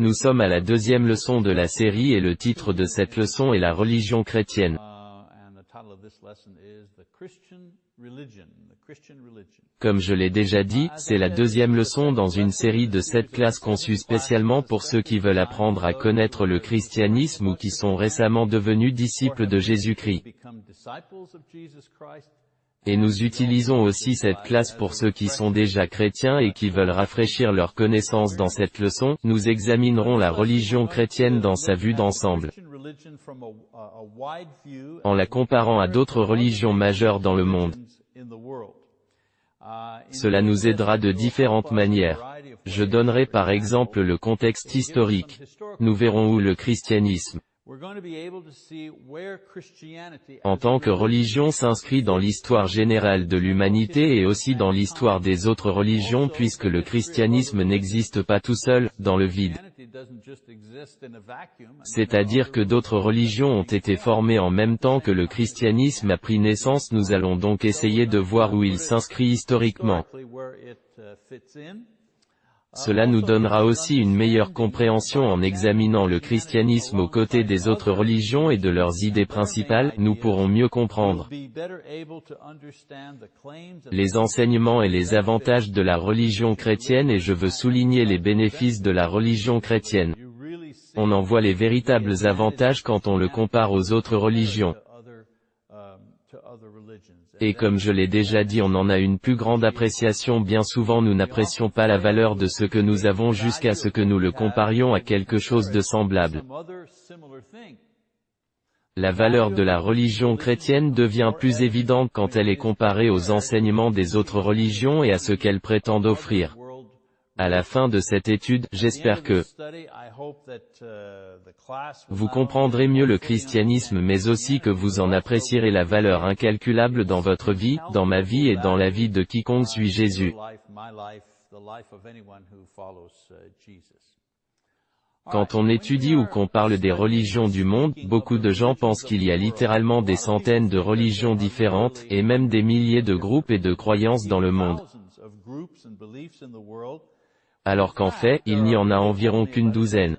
Nous sommes à la deuxième leçon de la série et le titre de cette leçon est la religion chrétienne. Comme je l'ai déjà dit, c'est la deuxième leçon dans une série de sept classes conçues spécialement pour ceux qui veulent apprendre à connaître le christianisme ou qui sont récemment devenus disciples de Jésus-Christ. Et nous utilisons aussi cette classe pour ceux qui sont déjà chrétiens et qui veulent rafraîchir leurs connaissances dans cette leçon, nous examinerons la religion chrétienne dans sa vue d'ensemble, en la comparant à d'autres religions majeures dans le monde. Cela nous aidera de différentes manières. Je donnerai par exemple le contexte historique. Nous verrons où le christianisme, En tant que religion s'inscrit dans l'histoire générale de l'humanité et aussi dans l'histoire des autres religions puisque le christianisme n'existe pas tout seul, dans le vide. C'est-à-dire que d'autres religions ont été formées en même temps que le christianisme a pris naissance nous allons donc essayer de voir où il s'inscrit historiquement. Cela nous donnera aussi une meilleure compréhension en examinant le christianisme aux côtés des autres religions et de leurs idées principales, nous pourrons mieux comprendre les enseignements et les avantages de la religion chrétienne et je veux souligner les bénéfices de la religion chrétienne. On en voit les véritables avantages quand on le compare aux autres religions. Et comme je l'ai déjà dit on en a une plus grande appréciation bien souvent nous n'apprécions pas la valeur de ce que nous avons jusqu'à ce que nous le comparions à quelque chose de semblable. La valeur de la religion chrétienne devient plus évidente quand elle est comparée aux enseignements des autres religions et à ce qu'elles prétendent offrir. À la fin de cette étude, j'espère que uh, vous comprendrez mieux le christianisme mais aussi que vous en apprécierez la valeur incalculable dans votre vie, dans ma vie et dans la vie de quiconque suit Jésus. who follows uh. Quand on étudie ou qu'on parle des religions du monde, beaucoup de gens pensent qu'il y a littéralement des centaines de religions différentes, et même des milliers de groupes et de croyances dans le monde. Alors qu'en fait, il n'y en a environ qu'une douzaine.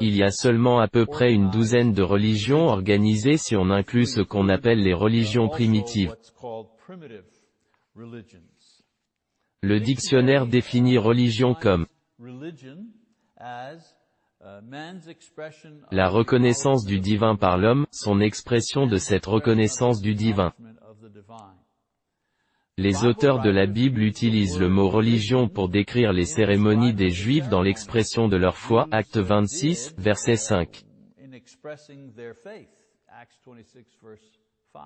Il y a seulement à peu près une douzaine de religions organisées si on inclut ce qu'on appelle les religions primitives. Le dictionnaire définit religion comme la reconnaissance du divin par l'homme, son expression de cette reconnaissance du divin. Les auteurs de la Bible utilisent le mot religion pour décrire les cérémonies des Juifs dans l'expression de leur foi, acte 26, verset 5. in expressing their faith. Acts 26 verse 5.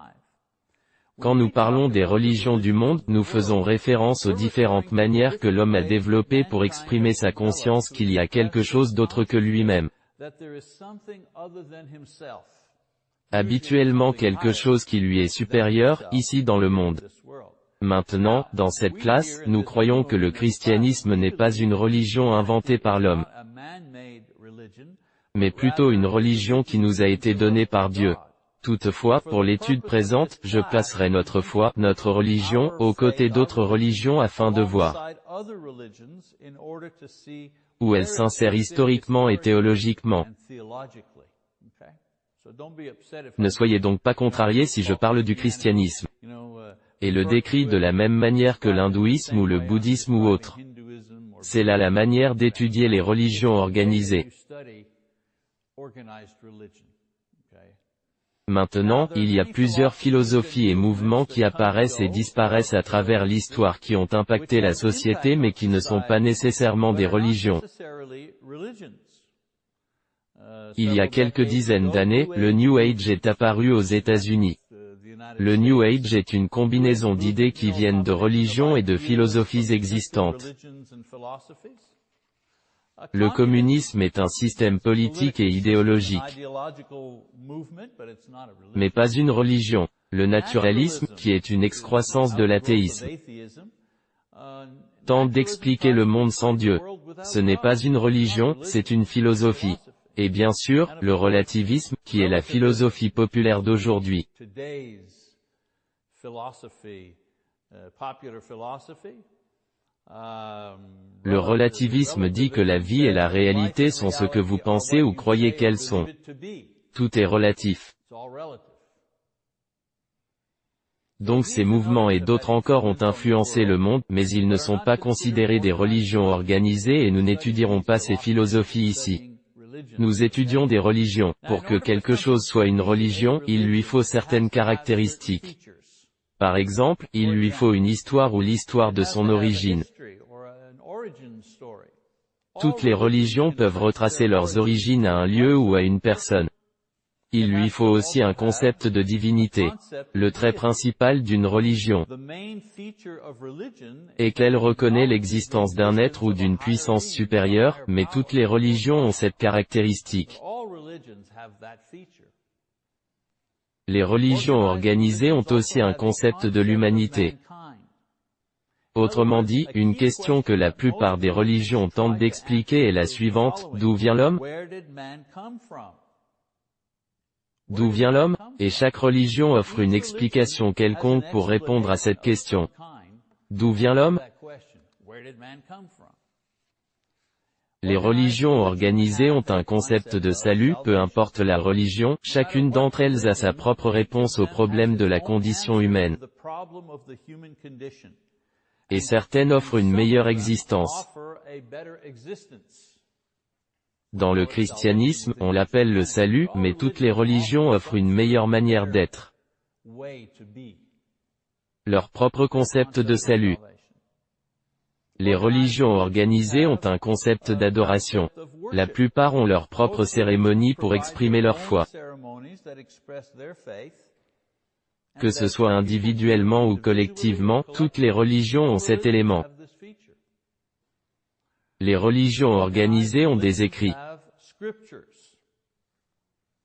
Quand nous parlons des religions du monde, nous faisons référence aux différentes manières que l'homme a développées pour exprimer sa conscience qu'il y a quelque chose d'autre que lui-même. Habituellement quelque chose qui lui est supérieur, ici dans le monde. Maintenant, dans cette classe, nous croyons que le christianisme n'est pas une religion inventée par l'homme, mais plutôt une religion qui nous a été donnée par Dieu. Toutefois, pour l'étude présente, je placerai notre foi, notre religion, aux côtés d'autres religions afin de voir où elle s'insère historiquement et théologiquement. Ne soyez donc pas contrariés si je parle du christianisme, uh, et le décrit de la même manière que l'hindouisme ou le bouddhisme ou autre. C'est là la manière d'étudier les religions organisées. Maintenant, il y a plusieurs philosophies et mouvements qui apparaissent et disparaissent à travers l'histoire qui ont impacté la société mais qui ne sont pas nécessairement des religions. Il y a quelques dizaines d'années, le New Age est apparu aux États-Unis. Le New Age est une combinaison d'idées qui viennent de religions et de philosophies existantes. Le communism communisme est un système politique et idéologique, mais pas une religion. Le naturalisme, qui est une excroissance de l'athéisme, tente d'expliquer le monde sans Dieu. Ce n'est pas une religion, c'est une philosophie. Et bien sûr, le relativisme, qui est la philosophie populaire d'aujourd'hui. uh, philosophy, Um, Le relativisme dit que la vie et la réalité sont ce que vous pensez ou croyez qu'elles sont. Tout est relatif. Donc ces mouvements et d'autres encore ont influencé le monde, mais ils ne sont pas considérés des religions organisées et nous n'étudierons pas ces philosophies ici. Nous étudions des religions. Pour que quelque chose soit une religion, il lui faut certaines caractéristiques. Par exemple, il lui faut une histoire ou l'histoire de son origine. Toutes les religions peuvent retracer leurs origines à un lieu ou à une personne. Il lui faut aussi un concept de divinité. Le trait principal d'une religion est qu'elle reconnaît l'existence d'un être ou d'une puissance supérieure, mais toutes les religions ont cette caractéristique. Les religions organisées ont aussi un concept de l'humanité. Autrement dit, une question que la plupart des religions tentent d'expliquer est la suivante, d'où vient l'homme? D'où vient l'homme Et chaque religion offre une explication quelconque pour répondre à cette question. D'où vient l'homme? Les religions organisées ont un concept de salut, peu importe la religion, chacune d'entre elles a sa propre réponse au problème de la condition humaine. Et certaines offrent une meilleure existence. Dans le christianisme, on l'appelle le salut, mais toutes les religions offrent une meilleure manière d'être. Leur propre concept de salut. Les religions organisées ont un concept d'adoration. La plupart ont leur propre cérémonie pour exprimer leur foi. Que ce soit individuellement ou collectivement, toutes les religions ont cet élément. Les religions organisées ont des écrits.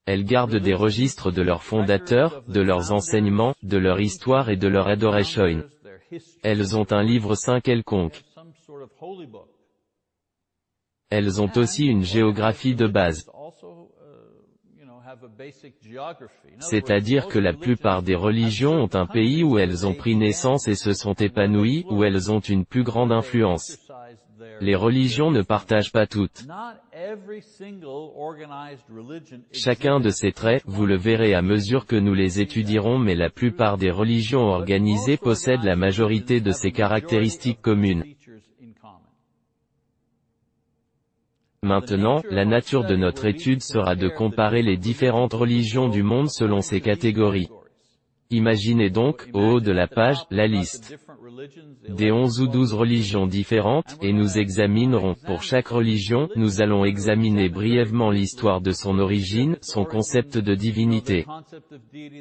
Elles gardent des registres de leurs fondateurs, de leurs enseignements, de leur histoire et de leur adoration. Elles ont un livre saint quelconque. Elles ont aussi une géographie de base. C'est-à-dire que la plupart des religions ont un pays où elles ont pris naissance et se sont épanouies, où elles ont une plus grande influence. Les religions ne partagent pas toutes. Chacun de ces traits, vous le verrez à mesure que nous les étudierons mais la plupart des religions organisées possèdent la majorité de ces caractéristiques communes. Maintenant, la nature de notre étude sera de comparer les différentes religions du monde selon ces catégories. Imaginez donc, au haut de la page, la liste des onze ou douze religions différentes, et nous examinerons, pour chaque religion, nous allons examiner brièvement l'histoire de son origine, son concept de divinité,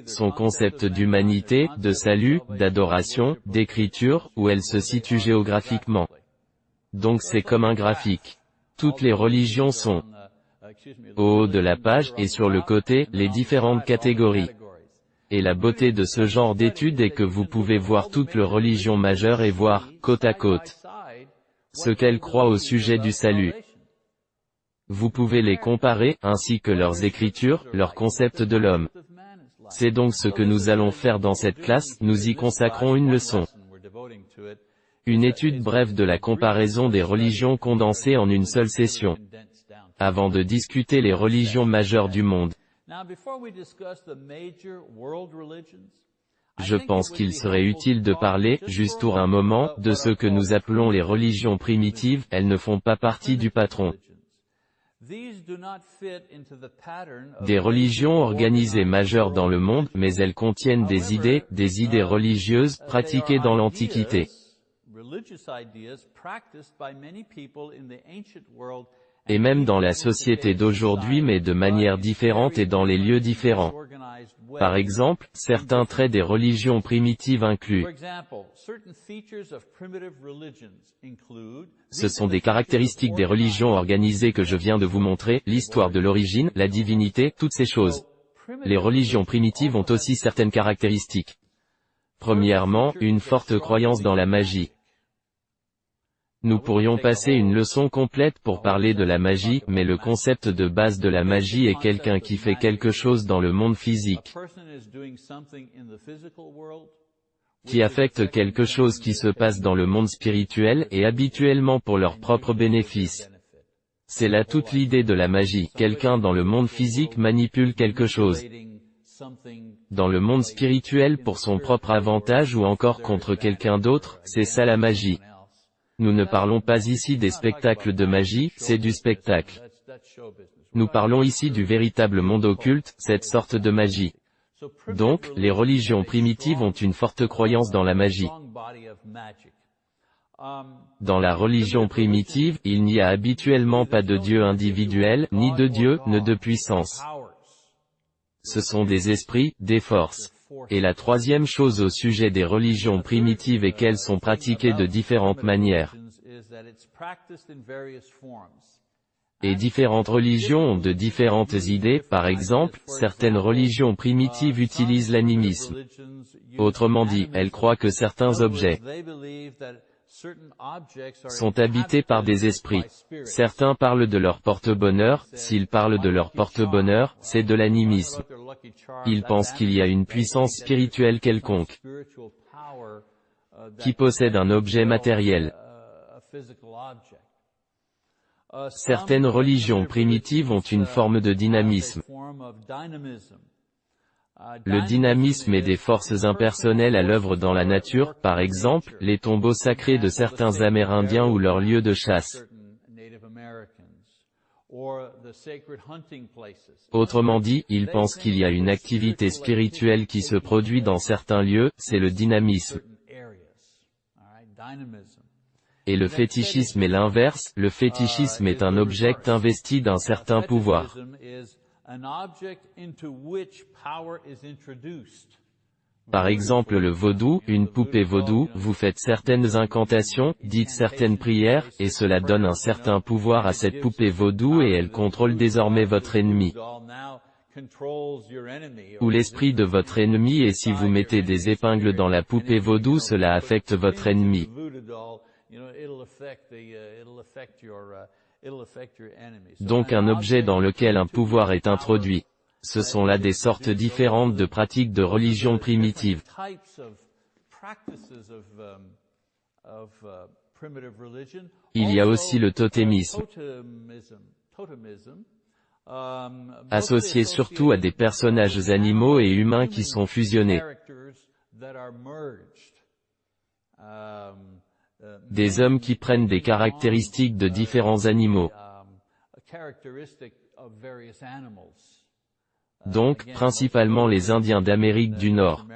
son concept d'humanité, de salut, d'adoration, d'écriture, où elle se situe géographiquement. Donc c'est comme un graphique. Toutes les religions sont au haut de la page, et sur le côté, les différentes catégories. Et la beauté de ce genre d'étude est que vous pouvez voir toutes les religions majeures et voir, côte à côte, ce qu'elles croient au sujet du salut. Vous pouvez les comparer, ainsi que leurs écritures, leur concept de l'homme. C'est donc ce que nous allons faire dans cette classe, nous y consacrons une leçon. Une étude brève de la comparaison des religions condensées en une seule session. Avant de discuter les religions majeures du monde. Je pense qu'il serait utile de parler, juste pour un moment, de ce que nous appelons les religions primitives, elles ne font pas partie du patron. Des religions organisées majeures dans le monde, mais elles contiennent des idées, des idées religieuses, pratiquées dans l'Antiquité et même dans la société d'aujourd'hui mais de manière différente et dans les lieux différents. Par exemple, certains traits des religions primitives incluent Ce sont des caractéristiques des religions organisées que je viens de vous montrer, l'histoire de l'origine, la divinité, toutes ces choses. Les religions primitives ont aussi certaines caractéristiques. Premièrement, une forte croyance dans la magie. Nous pourrions passer une leçon complète pour parler de la magie, mais le concept de base de la magie est quelqu'un qui fait quelque chose dans le monde physique. qui affectent quelque chose qui se passe dans le monde spirituel et habituellement pour leur propre bénéfice. C'est là toute l'idée de la magie. Quelqu'un dans le monde physique manipule quelque chose. Dans le monde spirituel pour son propre avantage ou encore contre quelqu'un d'autre, c'est ça la magie. Nous ne parlons pas ici des spectacles de magie, c'est du spectacle. Nous parlons ici du véritable monde occulte, cette sorte de magie. Donc, les religions primitives ont une forte croyance dans la magie. Dans la religion primitive, il n'y a habituellement pas de Dieu individuel, ni de Dieu, ni de puissance. Ce sont des esprits, des forces. Et la troisième chose au sujet des religions primitives est qu'elles sont pratiquées de différentes manières. Et différentes religions ont de différentes idées, par exemple, certaines religions primitives utilisent l'animisme. Autrement dit, elles croient que certains objets sont habités par des esprits. Certains parlent de leur porte-bonheur, s'ils parlent de leur porte-bonheur, c'est de l'animisme. Ils pensent qu'il y a une puissance spirituelle quelconque qui possède un objet matériel. Certaines religions primitives ont une forme de dynamisme. Le dynamisme est des forces impersonnelles à l'œuvre dans la nature, par exemple, les tombeaux sacrés de certains Amérindiens ou leurs lieux de chasse. Autrement dit, ils pensent qu'il y a une activité spirituelle qui se produit dans certains lieux, c'est le dynamisme. Et le fétichisme est l'inverse, le fétichisme est un objet investi d'un certain pouvoir. Par exemple le vaudou, une poupée vaudou, vous faites certaines incantations, dites certaines prières, et cela donne un certain pouvoir à cette poupée vaudou et elle contrôle désormais votre ennemi. Ou l'esprit de votre ennemi et si vous mettez des épingles dans la poupée vaudou cela affecte votre ennemi. Donc un objet dans lequel un pouvoir est introduit. Ce sont là des sortes différentes de pratiques de religion primitive. Il y a aussi le totémisme, associé surtout à des personnages animaux et humains qui sont fusionnés. Des hommes qui prennent des caractéristiques de différents animaux. Donc, principalement les Indiens d'Amérique du Nord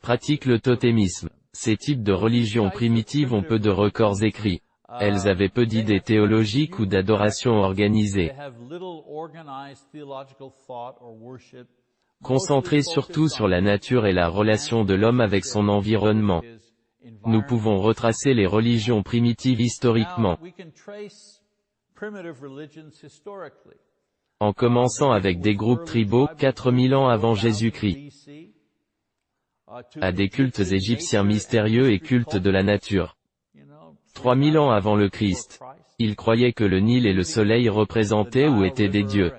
pratiquent le totémisme. Ces types de religions primitives ont peu de records écrits. Elles avaient peu d'idées théologiques ou d'adoration organisée. Concentrées surtout sur la nature et la relation de l'homme avec son environnement. Nous pouvons retracer les religions primitives historiquement. En commençant avec des groupes tribaux 4000 ans avant Jésus-Christ, à des cultes égyptiens mystérieux et cultes de la nature. 3000 ans avant le Christ, ils croyaient que le Nil et le soleil représentaient ou étaient des dieux.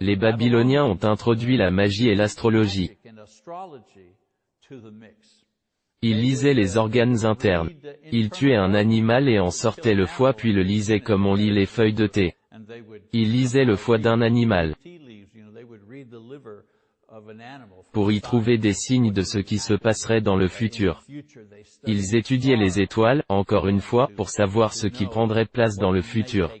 Les Babyloniens ont introduit la magie et l'astrologie. Ils lisaient les organes internes. Ils tuaient un animal et en sortaient le foie puis le lisaient comme on lit les feuilles de thé. Ils lisaient le foie d'un animal pour y trouver des signes de ce qui se passerait dans le futur. Ils étudiaient les étoiles, encore une fois, pour savoir ce qui prendrait place dans le futur.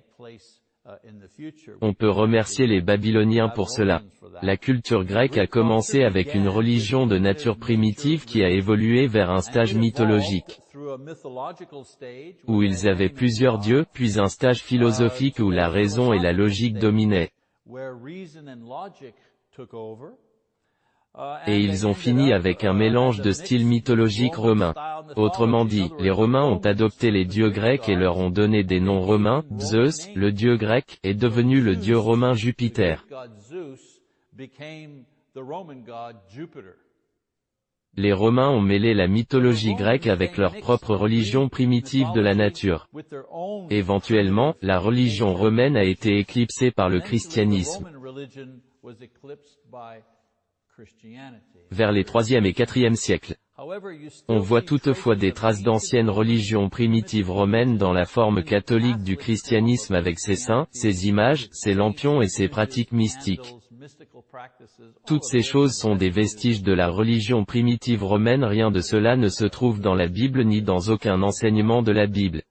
On peut remercier les Babyloniens pour cela. La culture grecque a commencé avec une religion de nature primitive qui a évolué vers un stage mythologique, où ils avaient plusieurs dieux, puis un stage philosophique où la raison et la logique dominaient. Et ils ont fini avec un mélange de styles mythologiques romains. Autrement dit, les Romains ont adopté les dieux grecs et leur ont donné des noms romains, Zeus, le dieu grec, est devenu le dieu romain Jupiter. Les Romains ont mêlé la mythologie grecque avec leur propre religion primitive de la nature. Éventuellement, la religion romaine a été éclipsée par le christianisme. Vers les 3e et 4e siècles. On voit toutefois des traces d'anciennes religions primitives romaines dans la forme catholique du christianisme avec ses saints, ses images, ses lampions et ses pratiques mystiques. Toutes ces choses sont des vestiges de la religion primitive romaine rien de cela ne se trouve dans la Bible ni dans aucun enseignement de la Bible.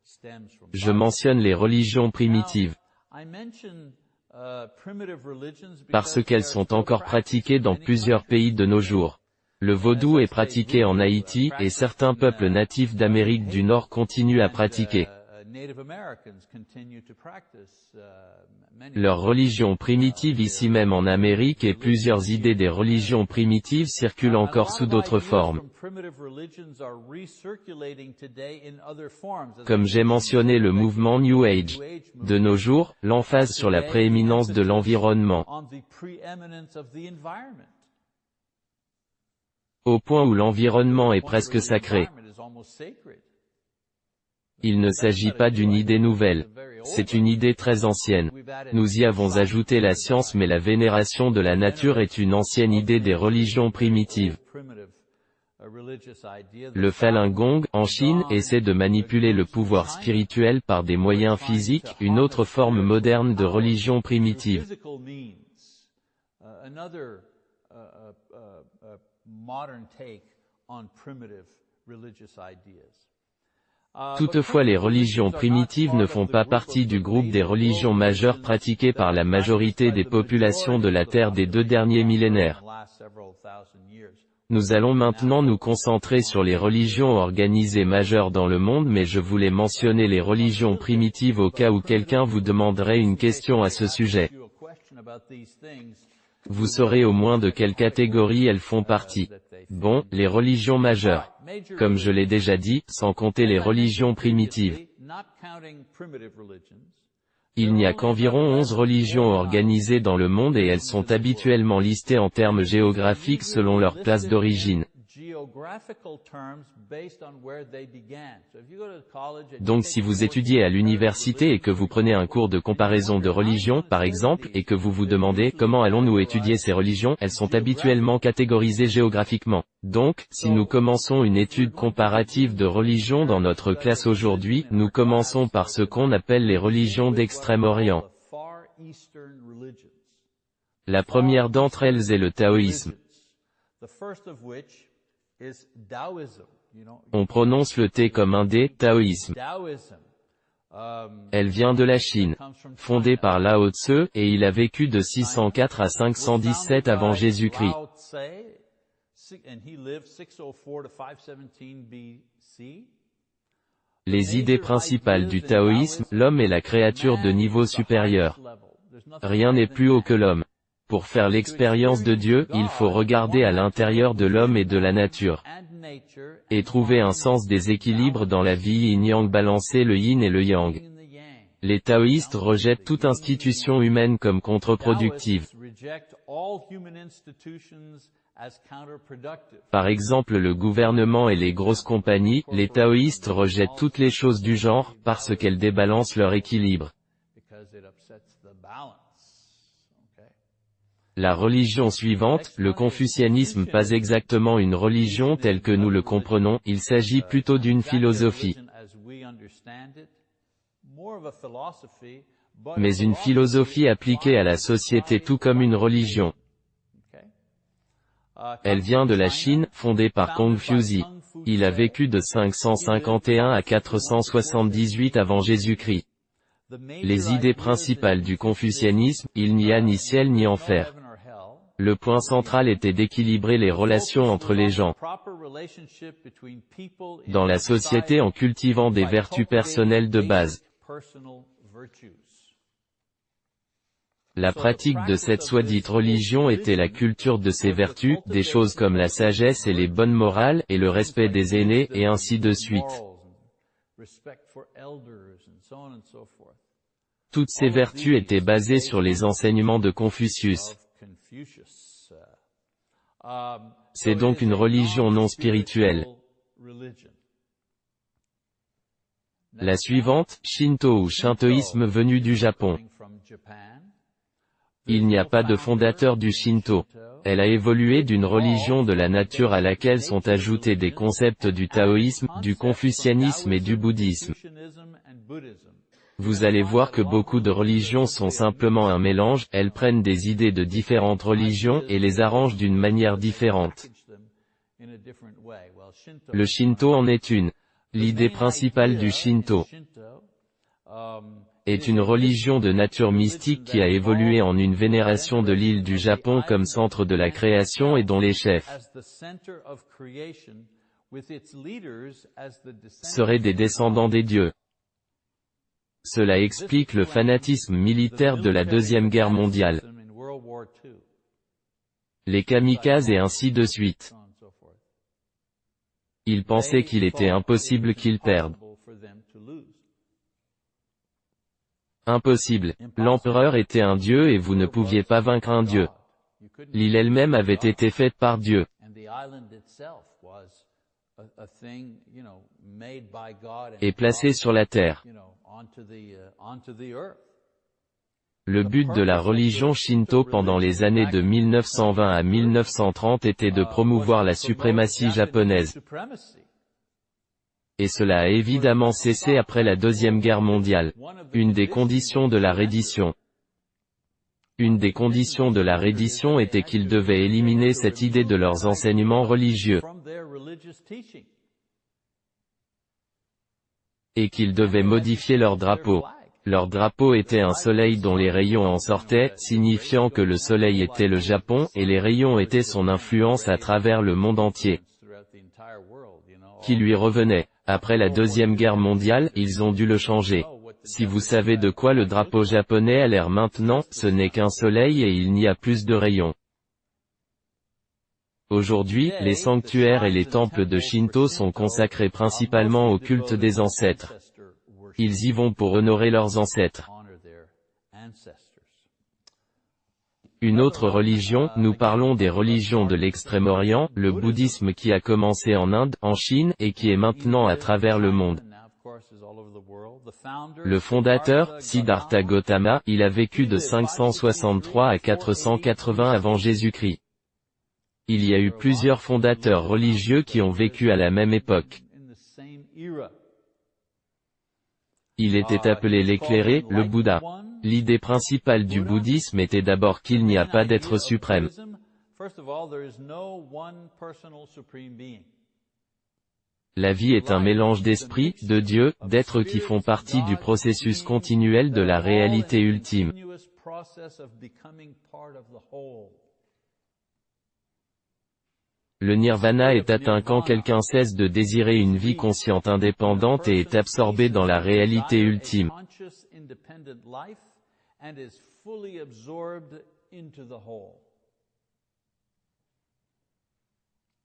Je mentionne les religions primitives parce qu'elles sont encore pratiquées dans plusieurs pays de nos jours. Le vaudou est pratiqué en Haïti et certains peuples natifs d'Amérique du Nord continuent à pratiquer. Leur religion primitive ici même en Amérique et plusieurs idées des religions primitives circulent encore sous d'autres formes. Comme j'ai mentionné le mouvement New Age. De nos jours, l'emphase sur la prééminence de l'environnement. au point où l'environnement est presque sacré. Il ne s'agit pas d'une idée nouvelle. C'est une idée très ancienne. Nous y avons ajouté la science mais la vénération de la nature est une ancienne idée des religions primitives. Le Falun Gong, en Chine, essaie de manipuler le pouvoir spirituel par des moyens physiques, une autre forme moderne de religion primitive. Toutefois les religions primitives ne font pas partie du groupe des religions majeures pratiquées par la majorité des populations de la Terre des deux derniers millénaires. Nous allons maintenant nous concentrer sur les religions organisées majeures dans le monde mais je voulais mentionner les religions primitives au cas où quelqu'un vous demanderait une question à ce sujet. Vous saurez au moins de quelle catégorie elles font partie. Bon, les religions majeures. Comme je l'ai déjà dit, sans compter les religions primitives. Il n'y a qu'environ 11 religions organisées dans le monde et elles sont habituellement listées en termes géographiques selon leur place d'origine. Donc si vous étudiez à l'université et que vous prenez un cours de comparaison de religions, par exemple, et que vous vous demandez comment allons-nous étudier ces religions, elles sont habituellement catégorisées géographiquement. Donc, si nous commençons une étude comparative de religions dans notre classe aujourd'hui, nous commençons par ce qu'on appelle les religions d'Extrême-Orient. La première d'entre elles est le taoïsme. On prononce le T comme un D, taoïsme. Elle vient de la Chine, fondée par Lao Tse, et il a vécu de 604 à 517 avant Jésus-Christ. Les idées principales du taoïsme, l'homme est la créature de niveau supérieur. Rien n'est plus haut que l'homme. Pour faire l'expérience de Dieu, il faut regarder à l'intérieur de l'homme et de la nature. Et trouver un sens des équilibres dans la vie yin-yang balancer le yin et le yang. Les taoïstes rejettent toute institution humaine comme contre-productive. Par exemple le gouvernement et les grosses compagnies, les taoïstes rejettent toutes les choses du genre, parce qu'elles débalancent leur équilibre. La religion suivante, le confucianisme pas exactement une religion telle que nous le comprenons, il s'agit plutôt d'une philosophie. Mais une philosophie appliquée à la société tout comme une religion. Elle vient de la Chine, fondée par Confuci. Il a vécu de 551 à 478 avant Jésus-Christ. Les idées principales du confucianisme, il n'y a ni ciel ni enfer. Le point central était d'équilibrer les relations entre les gens dans la société en cultivant des vertus personnelles de base. La pratique de cette soi-dite religion était la culture de ces vertus, des choses comme la sagesse et les bonnes morales, et le respect des aînés, et ainsi de suite. Toutes ces vertus étaient basées sur les enseignements de Confucius. C'est donc une religion non spirituelle. La suivante, Shinto ou shintoïsme venu du Japon. Il n'y a pas de fondateur du Shinto. Elle a évolué d'une religion de la nature à laquelle sont ajoutés des concepts du taoïsme, du confucianisme et du bouddhisme. Vous allez voir que beaucoup de religions sont simplement un mélange, elles prennent des idées de différentes religions et les arrangent d'une manière différente. Le Shinto en est une. L'idée principale du Shinto est une religion de nature mystique qui a évolué en une vénération de l'île du Japon comme centre de la création et dont les chefs seraient des descendants des dieux. Cela explique le fanatisme militaire de la Deuxième Guerre mondiale. Les kamikazes et ainsi de suite. Ils pensaient qu'il était impossible qu'ils perdent. Impossible. L'empereur était un dieu et vous ne pouviez pas vaincre un dieu. L'île elle-même avait été faite par Dieu. Et placée sur la terre. Le but de la religion Shinto pendant les années de 1920 à 1930 était de promouvoir la suprématie japonaise. Et cela a évidemment cessé après la Deuxième Guerre mondiale. Une des conditions de la reddition. Une des conditions de la reddition était qu'ils devaient éliminer cette idée de leurs enseignements religieux. Et qu'ils devaient modifier leur drapeau. Leur drapeau était un soleil dont les rayons en sortaient, signifiant que le soleil était le Japon, et les rayons étaient son influence à travers le monde entier. Qui lui revenait. Après la Deuxième Guerre mondiale, ils ont dû le changer. Si vous savez de quoi le drapeau japonais a l'air maintenant, ce n'est qu'un soleil et il n'y a plus de rayons. Aujourd'hui, les sanctuaires et les temples de Shinto sont consacrés principalement au culte des ancêtres. Ils y vont pour honorer leurs ancêtres. Une autre religion, nous parlons des religions de l'Extrême-Orient, le bouddhisme qui a commencé en Inde, en Chine, et qui est maintenant à travers le monde. Le fondateur, Siddhartha Gautama, il a vécu de 563 à 480 avant Jésus-Christ. Il y a eu plusieurs fondateurs religieux qui ont vécu à la même époque. Il était appelé l'éclairé, le Bouddha. L'idée principale du bouddhisme était d'abord qu'il n'y a pas d'être suprême. La vie est un mélange d'esprit, de Dieu, d'êtres qui font partie du processus continuel de la réalité ultime. Le nirvana est atteint quand quelqu'un cesse de désirer une vie consciente indépendante et est absorbé dans la réalité ultime.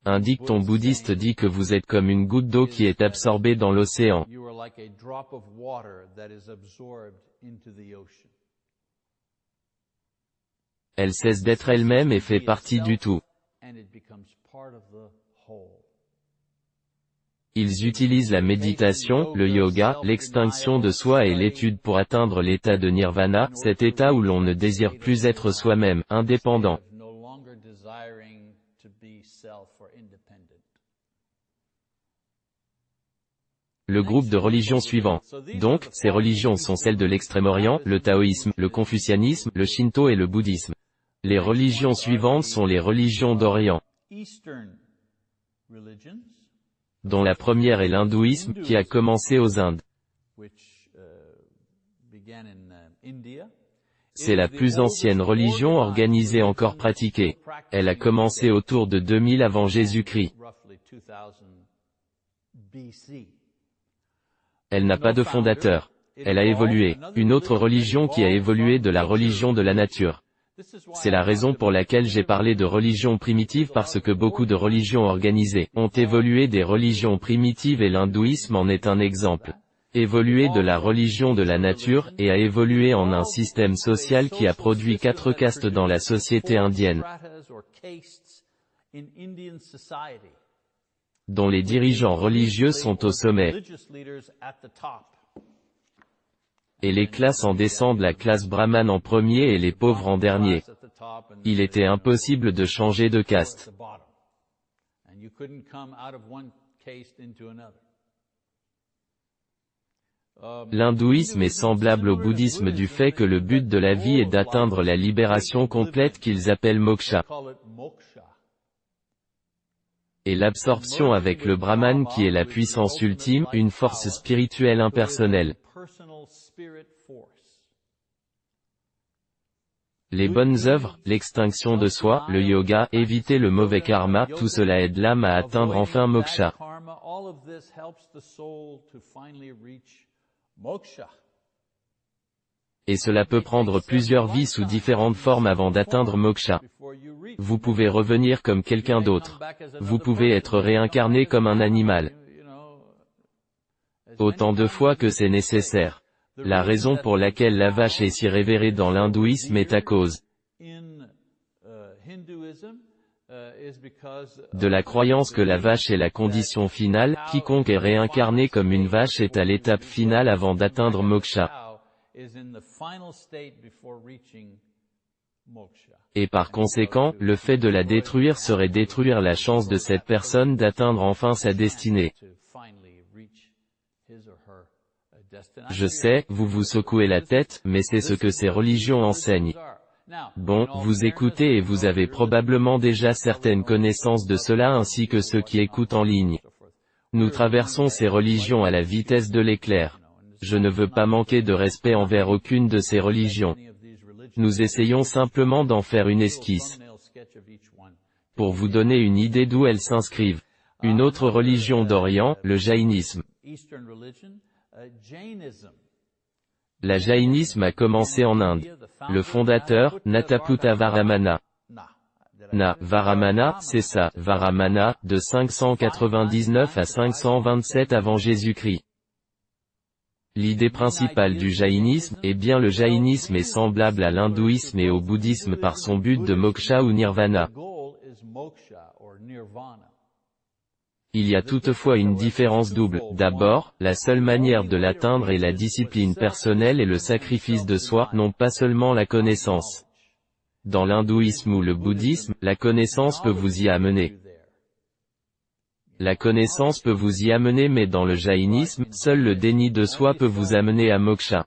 Un dicton bouddhiste dit que vous êtes comme une goutte d'eau qui est absorbée dans l'océan. Elle cesse d'être elle-même et fait partie du tout. Ils utilisent la méditation, le yoga, l'extinction de soi et l'étude pour atteindre l'état de nirvana, cet état où l'on ne désire plus être soi-même, indépendant. Le groupe de religions suivant. Donc, ces religions sont celles de l'Extrême-Orient, le taoïsme, le confucianisme, le shinto et le bouddhisme. Les religions suivantes sont les religions d'Orient dont la première est l'hindouisme, qui a commencé aux Indes. C'est la plus ancienne religion organisée encore pratiquée. Elle a commencé autour de 2000 avant Jésus-Christ. Elle n'a pas de fondateur. Elle a évolué. Une autre religion qui a évolué de la religion de la nature. C'est la raison pour laquelle j'ai parlé de religion primitive parce que beaucoup de religions organisées ont évolué des religions primitives et l'hindouisme en est un exemple. Évolué de la religion de la nature, et a évolué en un système social qui a produit quatre castes dans la société indienne. dont les dirigeants religieux sont au sommet, Religious leaders at the top. Et les classes en descendent la classe brahmane en premier et les pauvres en dernier. Il était impossible de changer de caste. Um, L'hindouisme est semblable au bouddhisme du fait que le but de la vie est d'atteindre la libération complète qu'ils appellent moksha. et l'absorption avec le brahman qui est la puissance ultime, une force spirituelle impersonnelle. Les bonnes œuvres, l'extinction de soi, le yoga, éviter le mauvais karma, tout cela aide l'âme à atteindre enfin moksha. Et cela peut prendre plusieurs vies sous différentes formes avant d'atteindre moksha. Vous pouvez revenir comme quelqu'un d'autre. Vous pouvez être réincarné comme un animal, autant de fois que c'est nécessaire. La raison pour laquelle la vache est si révérée dans l'hindouisme est à cause de la croyance que la vache est la condition finale, quiconque est réincarné comme une vache est à l'étape finale avant d'atteindre moksha. et par conséquent, le fait de la détruire serait détruire la chance de cette personne d'atteindre enfin sa destinée. Je sais, vous vous secouez la tête, mais c'est ce que ces religions enseignent. Bon, vous écoutez et vous avez probablement déjà certaines connaissances de cela ainsi que ceux qui écoutent en ligne. Nous traversons ces religions à la vitesse de l'éclair. Je ne veux pas manquer de respect envers aucune de ces religions. Nous essayons simplement d'en faire une esquisse, pour vous donner une idée d'où elles s'inscrivent. Une autre religion d'Orient, le jaïnisme. Uh, Jainism. La jaïnisme a commencé en Inde. Le fondateur, Nataputta Varamana. Na, Varamana, c'est ça, Varamana, de 599 à 527 avant Jésus-Christ. L'idée principale du jaïnisme, est bien le jaïnisme est semblable à l'hindouisme et au bouddhisme par son but de moksha ou nirvana. The goal is moksha or nirvana. Il y a toutefois une différence double. D'abord, la seule manière de l'atteindre est la discipline personnelle et le sacrifice de soi, non pas seulement la connaissance. Dans l'hindouisme ou le bouddhisme, la connaissance peut vous y amener. La connaissance peut vous y amener mais dans le jaïnisme, seul le déni de soi peut vous amener à moksha.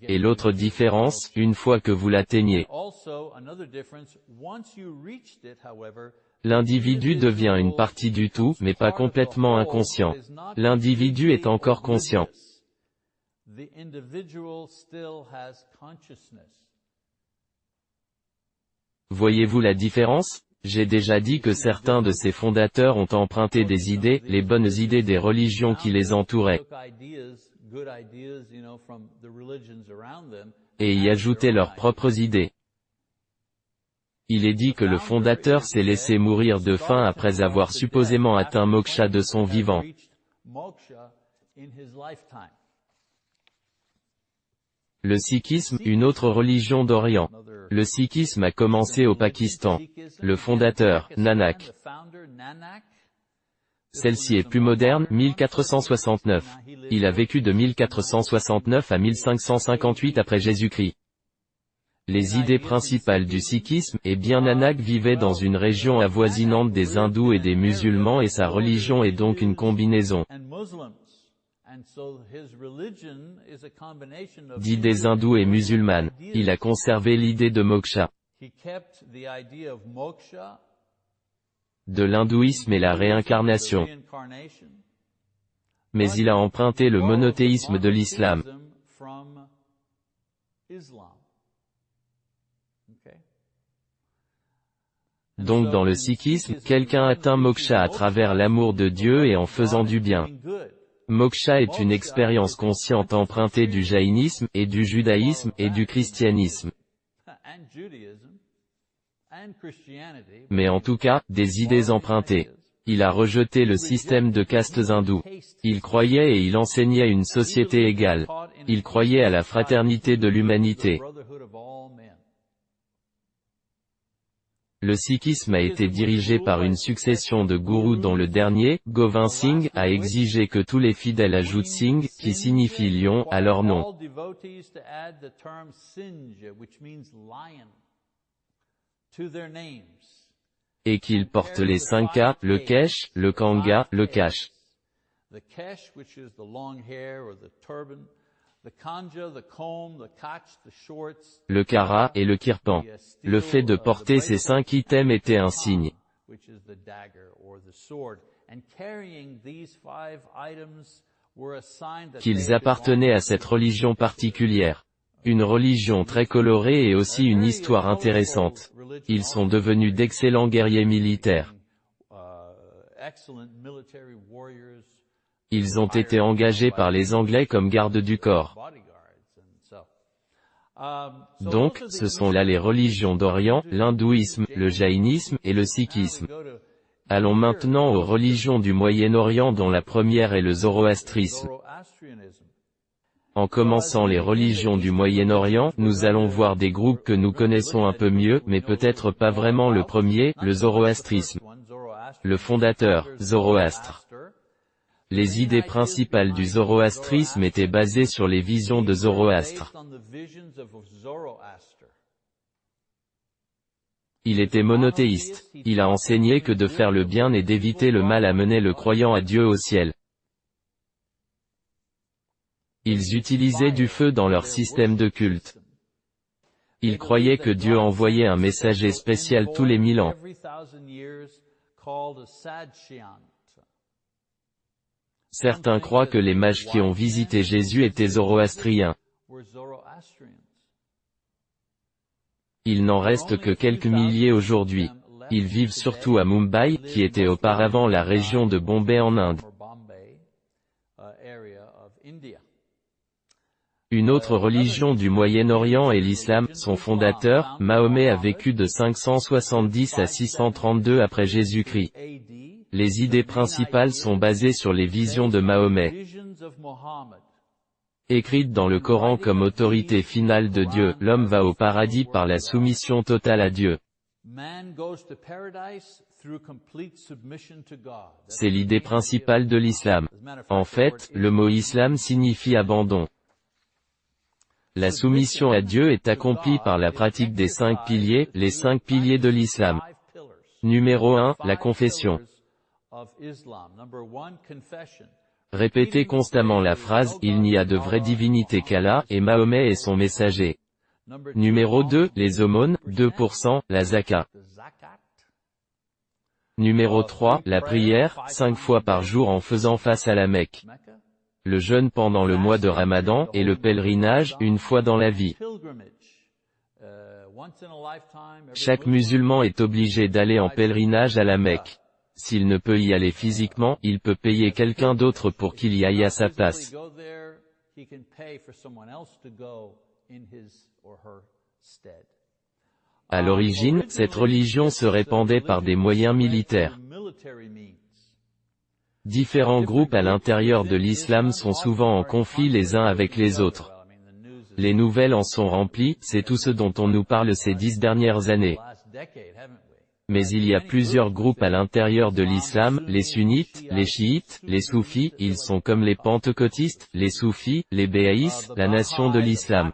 Et l'autre différence, une fois que vous l'atteignez, L'individu devient une partie du tout, mais pas complètement inconscient. L'individu est encore conscient. Voyez-vous la différence? J'ai déjà dit que certains de ces fondateurs ont emprunté des idées, les bonnes idées des religions qui les entouraient, et y ajoutaient leurs propres idées. Il est dit que le fondateur s'est laissé mourir de faim après avoir supposément atteint moksha de son vivant. Le sikhisme, une autre religion d'Orient. Le sikhisme a commencé au Pakistan. Le fondateur, Nanak, Celle-ci est plus moderne, 1469. Il a vécu de 1469 à 1558 après Jésus-Christ. Les idées principales du sikhisme, et bien Nanak vivait dans une région avoisinante des hindous et des musulmans et sa religion est donc une combinaison d'idées hindoues et musulmanes. Il a conservé l'idée de moksha, de l'hindouisme et la réincarnation, mais il a emprunté le monothéisme de l'islam. Donc dans le sikhisme, quelqu'un atteint moksha à travers l'amour de Dieu et en faisant du bien. Moksha est une expérience consciente empruntée du jaïnisme, et du judaïsme, et du christianisme. Mais en tout cas, des idées empruntées. Il a rejeté le système de castes hindous. Il croyait et il enseignait une société égale. Il croyait à la fraternité de l'humanité. Le sikhisme a été dirigé par une succession de gourous dont le dernier, Govind Singh, a exigé que tous les fidèles ajoutent Singh, qui signifie lion, à leur nom. Et qu'ils portent les cinq K, le kesh, le kanga, le. The kesh, which is the long hair or the turban, le kara et le kirpan. Le fait de porter ces cinq items était un signe. Qu'ils appartenaient à cette religion particulière. Une religion très colorée et aussi une histoire intéressante. Ils sont devenus d'excellents guerriers militaires. Ils ont été engagés par les Anglais comme gardes du corps. Donc, ce sont là les religions d'Orient, l'hindouisme, le jaïnisme et le sikhisme. Allons maintenant aux religions du Moyen-Orient dont la première est le zoroastrisme. En commençant les religions du Moyen-Orient, nous allons voir des groupes que nous connaissons un peu mieux, mais peut-être pas vraiment le premier, le zoroastrisme. Le fondateur, Zoroastre. Les idées principales du zoroastrisme étaient basées sur les visions de Zoroastre. Il était monothéiste. Il a enseigné que de faire le bien et d'éviter le mal amenait le croyant à Dieu au ciel. Ils utilisaient du feu dans leur système de culte. Ils croyaient que Dieu envoyait un messager spécial tous les mille ans. Certains croient que les mages qui ont visité Jésus étaient zoroastriens. Il n'en reste que quelques milliers aujourd'hui. Ils vivent surtout à Mumbai, qui était auparavant la région de Bombay en Inde. Une autre religion du Moyen-Orient est l'islam. Son fondateur, Mahomet a vécu de 570 à 632 après Jésus-Christ. Les idées principales sont basées sur les visions de Mahomet, écrites dans le Coran comme autorité finale de Dieu. L'homme va au paradis par la soumission totale à Dieu. C'est l'idée principale de l'islam. En fait, le mot islam signifie abandon. La soumission à Dieu est accomplie par la pratique des cinq piliers, les cinq piliers de l'islam. Numéro 1, la confession. Répétez constamment la phrase « Il n'y a de vraie divinité qu'Allah, et Mahomet est son messager ». Numéro 2, les aumônes, 2%, la zakat. Numéro 3, la prière, 5 fois par jour en faisant face à la Mecque. Le jeûne pendant le mois de Ramadan, et le pèlerinage, une fois dans la vie. Chaque musulman est obligé d'aller en pèlerinage à la Mecque. S'il ne peut y aller physiquement, il peut payer quelqu'un d'autre pour qu'il y aille à sa place. À l'origine, cette religion se répandait par des moyens militaires. Différents groupes à l'intérieur de l'islam sont souvent en conflit les uns avec les autres. Les nouvelles en sont remplies, c'est tout ce dont on nous parle ces dix dernières années. Mais il y a plusieurs groupes à l'intérieur de l'islam, les sunnites, les chiites, les soufis, ils sont comme les pentecôtistes, les soufis, les béaïs, la nation de l'islam.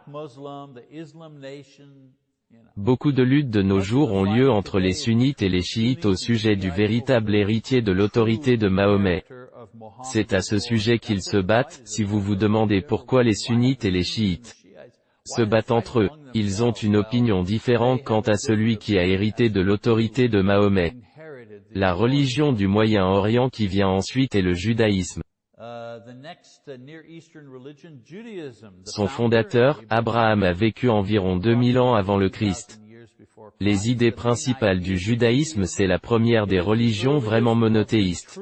Beaucoup de luttes de nos jours ont lieu entre les sunnites et les chiites au sujet du véritable héritier de l'autorité de Mahomet. C'est à ce sujet qu'ils se battent, si vous vous demandez pourquoi les sunnites et les chiites se battent entre eux. Ils ont une opinion différente quant à celui qui a hérité de l'autorité de Mahomet. La religion du Moyen-Orient qui vient ensuite est le judaïsme. Son fondateur, Abraham a vécu environ 2000 ans avant le Christ. Les idées principales du judaïsme c'est la première des religions vraiment monothéistes.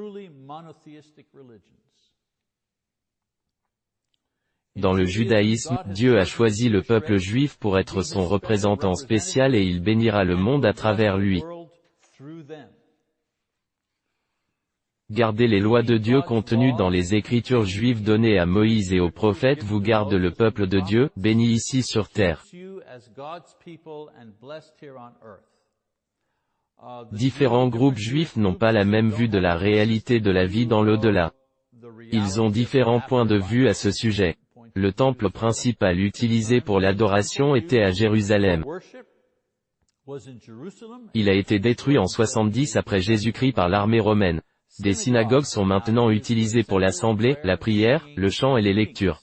Dans le judaïsme, Dieu a choisi le peuple juif pour être son représentant spécial et il bénira le monde à travers lui. Gardez les lois de Dieu contenues dans les écritures juives données à Moïse et aux prophètes vous garde le peuple de Dieu, béni ici sur terre. Différents groupes juifs n'ont pas la même vue de la réalité de la vie dans l'au-delà. Ils ont différents points de vue à ce sujet. Le temple principal utilisé pour l'adoration était à Jérusalem. Il a été détruit en 70 après Jésus-Christ par l'armée romaine. Des synagogues sont maintenant utilisées pour l'assemblée, la prière, le chant et les lectures.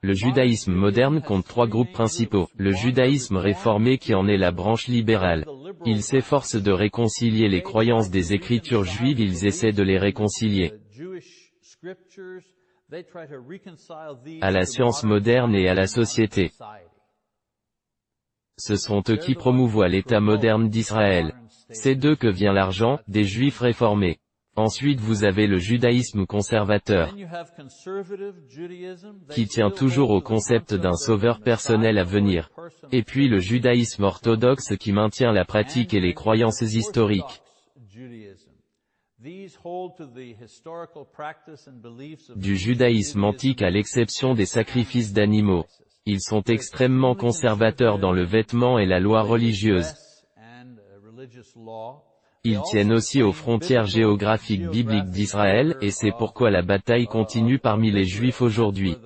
Le judaïsme moderne compte trois groupes principaux. Le judaïsme réformé qui en est la branche libérale. Il s'efforce de réconcilier les croyances des écritures juives, ils essaient de les réconcilier À la science modern moderne et à la société. Ce sont eux qui promouvoient l'État moderne d'Israël. C'est d'eux que vient l'argent, des juifs réformés. Ensuite vous avez le judaïsme conservateur, qui tient toujours au concept d'un sauveur personnel à venir. Et puis le judaïsme orthodoxe qui maintient la pratique et les croyances historiques. Du judaïsme antique à l'exception des sacrifices d'animaux. Ils sont extrêmement conservateurs dans le vêtement et la loi religieuse. uh. Ils tiennent aussi aux frontières géographiques bibliques d'Israël, et c'est pourquoi la bataille continue parmi les Juifs aujourd'hui.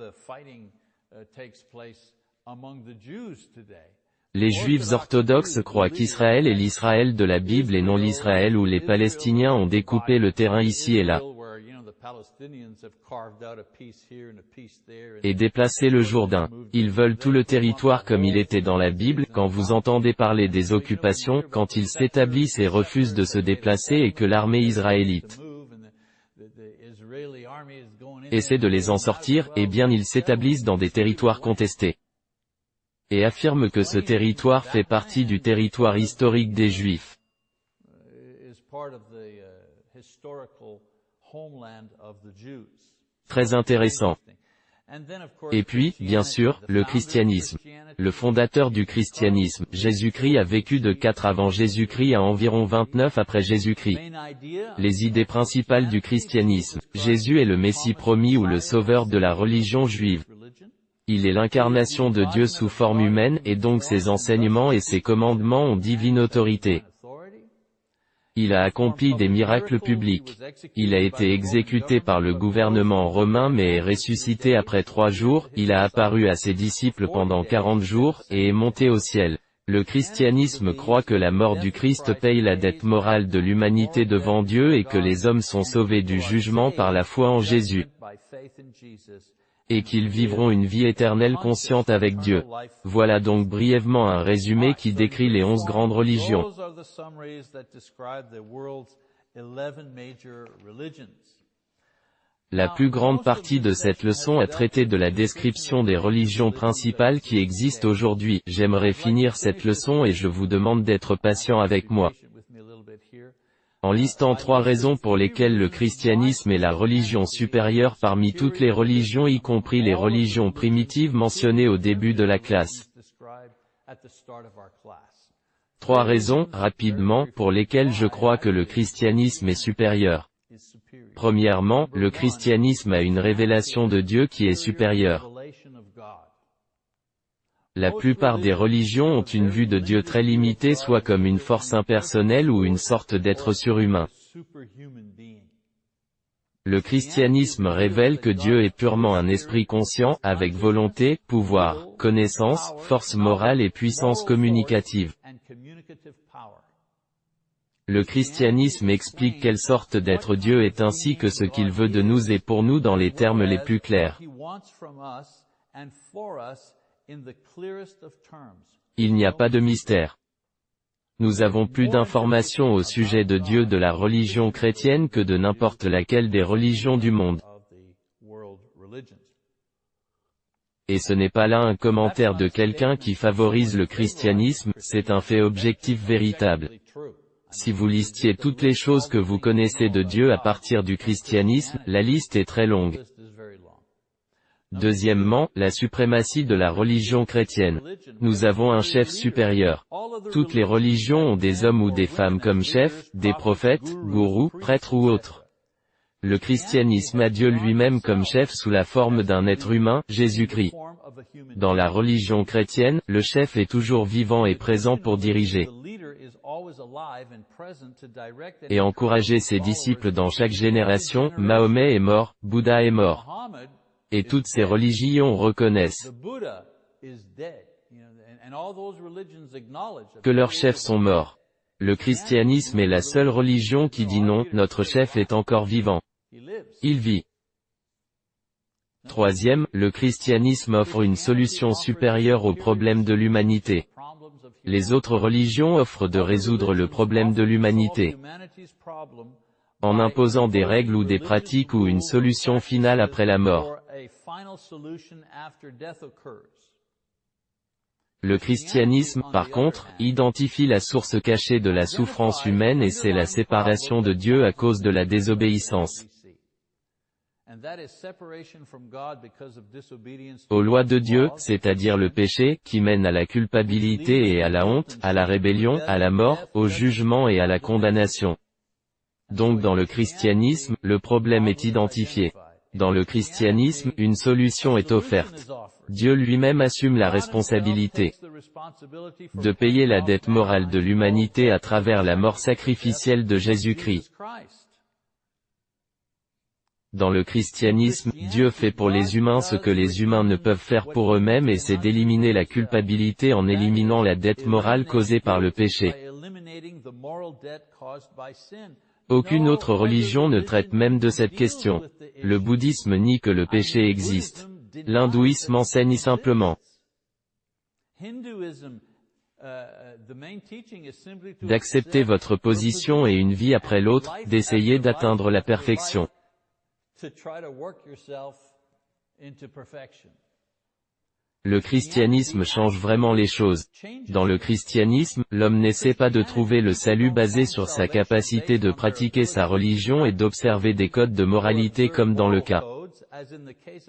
Les Juifs orthodoxes croient qu'Israël est l'Israël de la Bible et non l'Israël où les Palestiniens ont découpé le terrain ici et là, et déplacé le Jourdain. Ils veulent tout le territoire comme il était dans la Bible, quand vous entendez parler des occupations, quand ils s'établissent et refusent de se déplacer et que l'armée israélite essaie de les en sortir, eh bien ils s'établissent dans des territoires contestés. Et affirment que ce territoire fait partie du territoire historique des Juifs. Très intéressant. Et puis, bien sûr, le christianisme. Le fondateur du christianisme, Jésus-Christ a vécu de 4 avant Jésus-Christ à environ 29 après Jésus-Christ. Les idées principales du christianisme. Jésus est le Messie promis ou le sauveur de la religion juive. Il est l'incarnation de Dieu sous forme humaine et donc ses enseignements et ses commandements ont divine autorité. Il a accompli des miracles publics. Il a été exécuté par le gouvernement romain mais est ressuscité après trois jours, il a apparu à ses disciples pendant quarante jours, et est monté au ciel. Le christianisme croit que la mort du Christ paye la dette morale de l'humanité devant Dieu et que les hommes sont sauvés du jugement par la foi en Jésus, Et qu'ils vivront une vie éternelle consciente avec Dieu. Voilà donc brièvement un résumé qui décrit les onze grandes religions. Those are the summaries that describe the world's 11 major religions. La plus grande partie de cette leçon a traité de la description des religions principales qui existent aujourd'hui. J'aimerais finir cette leçon et je vous demande d'être patient avec moi. En listant trois raisons pour lesquelles le christianisme est la religion supérieure parmi toutes les religions y compris les religions primitives mentionnées au début de la classe. Trois raisons, rapidement, pour lesquelles je crois que le christianisme est supérieur. Premièrement, le christianisme a une révélation de Dieu qui est supérieure. La plupart des religions ont une vue de Dieu très limitée soit comme une force impersonnelle ou une sorte d'être surhumain. Le christianisme révèle que Dieu est purement un esprit conscient, avec volonté, pouvoir, connaissance, force morale et puissance communicative. Le christianisme explique quelle sorte d'être Dieu est ainsi que ce qu'il veut de nous et pour nous dans les termes les plus clairs. Il n'y a pas de mystère. Nous avons plus d'informations au sujet de Dieu de la religion chrétienne que de n'importe laquelle des religions du monde. Et ce n'est pas là un commentaire de quelqu'un qui favorise le christianisme, c'est un fait objectif véritable. Si vous listiez toutes les choses que vous connaissez de Dieu à partir du christianisme, la liste est très longue. List is very long. Deuxièmement, la suprématie de la religion chrétienne. Nous avons un chef supérieur. Toutes les religions ont des hommes ou des femmes comme chefs, des prophètes, gourous, prêtres ou autres. Le christianisme a Dieu lui-même comme chef sous la forme d'un être humain, Jésus-Christ. Dans la religion chrétienne, le chef est toujours vivant et présent pour diriger. Et encourager ses disciples dans chaque génération, Mahomet est mort, Bouddha est mort. Et toutes ces religions reconnaissent que leurs chefs sont morts. Le christianisme est la seule religion qui dit non, notre chef est encore vivant. Il vit. Troisième, le christianisme offre une solution supérieure aux problèmes de l'humanité. Les autres religions offrent de résoudre le problème de l'humanité en imposant des règles ou des pratiques ou une solution finale après la mort. Le christianisme, par contre, identifie la source cachée de la souffrance humaine et c'est la séparation de Dieu à cause de la désobéissance. Aux lois de Dieu, c'est-à-dire le péché, qui mène à la culpabilité et à la honte, à la rébellion, à la mort, au jugement et à la condamnation. Donc dans le christianisme, le problème est identifié. Dans le christianisme, une solution est offerte. Dieu lui-même assume la responsabilité de payer la dette morale de l'humanité à travers la mort sacrificielle de Jésus-Christ. Dans le christianisme, Dieu fait pour les humains ce que les humains ne peuvent faire pour eux-mêmes et c'est d'éliminer la culpabilité en éliminant la dette morale causée par le péché. Aucune autre religion ne traite même de cette question. Le bouddhisme nie que le péché existe. L'hindouisme enseigne simplement d'accepter votre position et une vie après l'autre, d'essayer d'atteindre la perfection. Le christianisme change vraiment les choses. Dans le christianisme, l'homme n'essaie pas de trouver le salut basé sur sa capacité de pratiquer sa religion et d'observer des codes de moralité comme dans le cas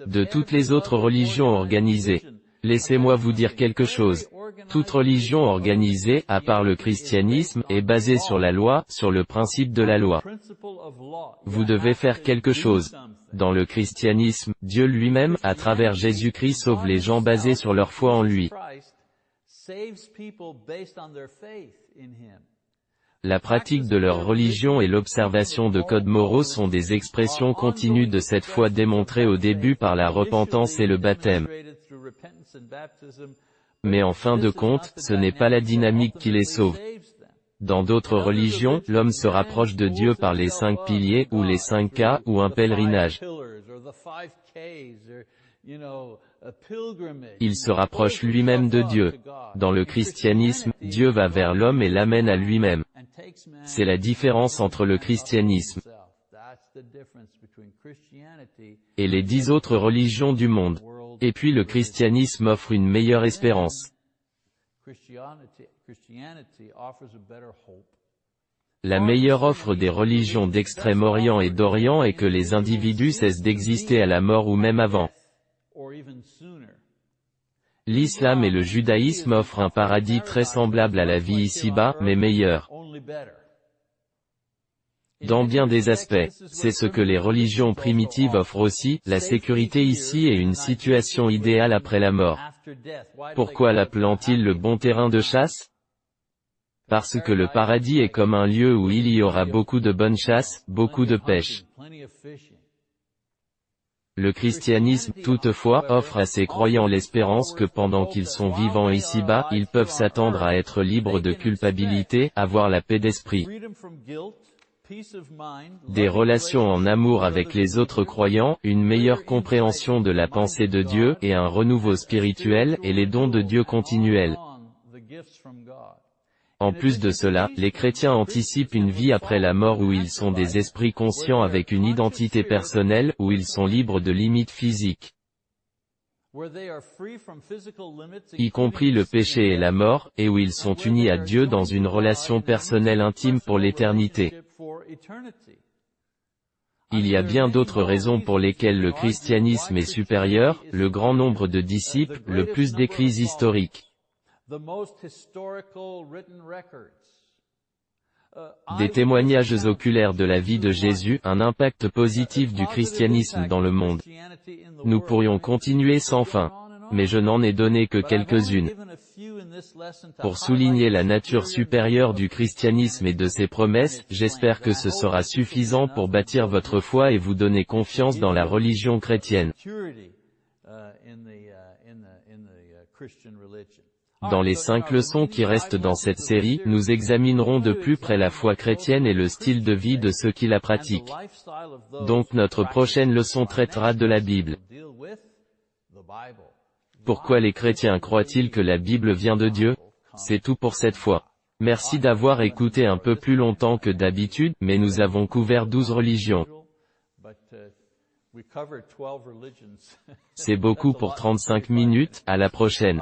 de toutes les autres religions organisées. Laissez-moi vous dire quelque chose. Toute religion organisée, à part le christianisme, est basée sur la loi, sur le principe de la loi. Vous devez faire quelque chose. Dans le christianisme, Dieu lui-même, à travers Jésus-Christ sauve les gens basés sur leur foi en lui. La pratique de leur religion et l'observation de codes moraux sont des expressions continues de cette foi démontrée au début par la repentance et le baptême. Mais en fin de compte, ce n'est pas la dynamique qui les sauve. Dans d'autres religions, l'homme se rapproche de Dieu par les cinq piliers, ou les cinq cas, ou un pèlerinage. Il se rapproche lui-même de Dieu. Dans le christianisme, Dieu va vers l'homme et l'amène à lui-même. C'est la différence entre le christianisme et les dix autres religions du monde. Et puis le christianisme offre une meilleure espérance. La meilleure offre des religions d'Extrême-Orient et d'Orient est que les individus cessent d'exister à la mort ou même avant. L'islam et le judaïsme offrent un paradis très semblable à la vie ici-bas, mais meilleur. Dans bien des aspects, c'est ce que les religions primitives offrent aussi, la sécurité ici et une situation idéale après la mort. Pourquoi l'appelant-il le bon terrain de chasse? Parce que le paradis est comme un lieu où il y aura beaucoup de bonnes chasses, beaucoup de pêche. Le christianisme, toutefois, offre à ses croyants l'espérance que pendant qu'ils sont vivants ici-bas, ils peuvent s'attendre à être libres de culpabilité, avoir la paix d'esprit, des relations en amour avec les autres croyants, une meilleure compréhension de la pensée de Dieu, et un renouveau spirituel, et les dons de Dieu continuels. En plus de cela, les chrétiens anticipent une vie après la mort où ils sont des esprits conscients avec une identité personnelle, où ils sont libres de limites physiques y compris le péché et la mort, et où ils sont unis à Dieu dans une relation personnelle intime pour l'éternité. Il y a bien d'autres raisons pour lesquelles le christianisme est supérieur, le grand nombre de disciples, le plus d'écrits historiques. Des témoignages oculaires de la vie de Jésus, un impact positif du christianisme dans le monde. Nous pourrions continuer sans fin. Mais je n'en ai donné que quelques-unes. Pour souligner la nature supérieure du christianisme et de ses promesses, j'espère que ce sera suffisant pour bâtir votre foi et vous donner confiance dans la religion chrétienne. Dans les cinq leçons qui restent dans cette série, nous examinerons de plus près la foi chrétienne et le style de vie de ceux qui la pratiquent. Donc notre prochaine leçon traitera de la Bible. Pourquoi les chrétiens croient-ils que la Bible vient de Dieu? C'est tout pour cette fois. Merci d'avoir écouté un peu plus longtemps que d'habitude, mais nous avons couvert douze religions. C'est beaucoup pour 35 minutes, à la prochaine.